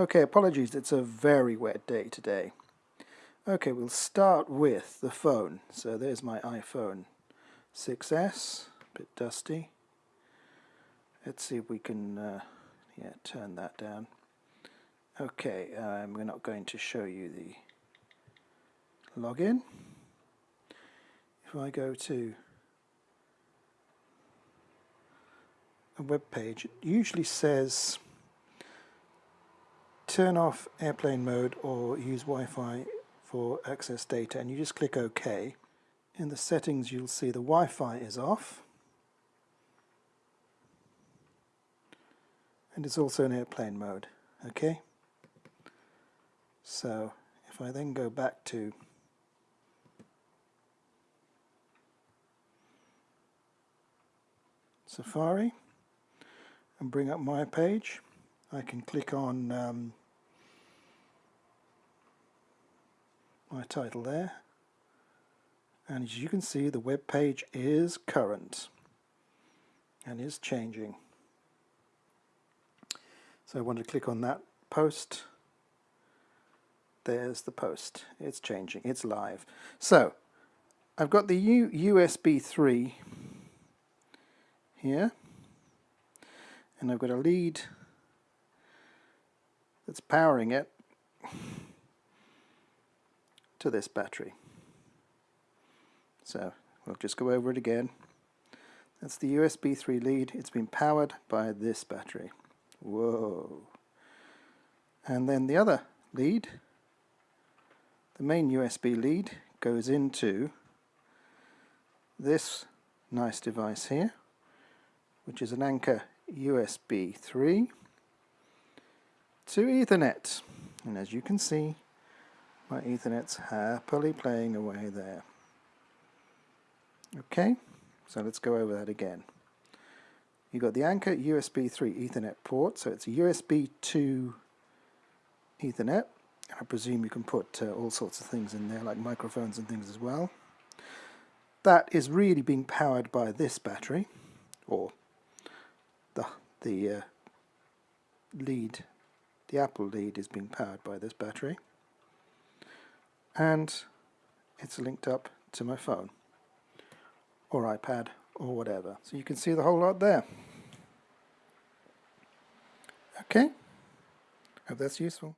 Okay, apologies, it's a very wet day today. Okay, we'll start with the phone. So there's my iPhone 6S, a bit dusty. Let's see if we can uh, yeah, turn that down. Okay, um, we're not going to show you the login. If I go to a web page, it usually says turn off airplane mode or use Wi-Fi for access data and you just click OK. In the settings you'll see the Wi-Fi is off and it's also in airplane mode okay so if I then go back to Safari and bring up my page I can click on um, my title there. And as you can see the web page is current and is changing. So I want to click on that post. There's the post. It's changing. It's live. So I've got the U USB 3 here. And I've got a lead that's powering it to this battery. So we'll just go over it again. That's the USB 3 lead. It's been powered by this battery. Whoa. And then the other lead, the main USB lead, goes into this nice device here, which is an Anker USB 3 to Ethernet. And as you can see, my Ethernet's happily playing away there. Okay, so let's go over that again. You've got the Anker USB 3 Ethernet port, so it's a USB 2 Ethernet. I presume you can put uh, all sorts of things in there, like microphones and things as well. That is really being powered by this battery, or the, the uh, lead, the Apple lead is being powered by this battery and it's linked up to my phone or iPad or whatever. So you can see the whole lot there. Okay, hope that's useful.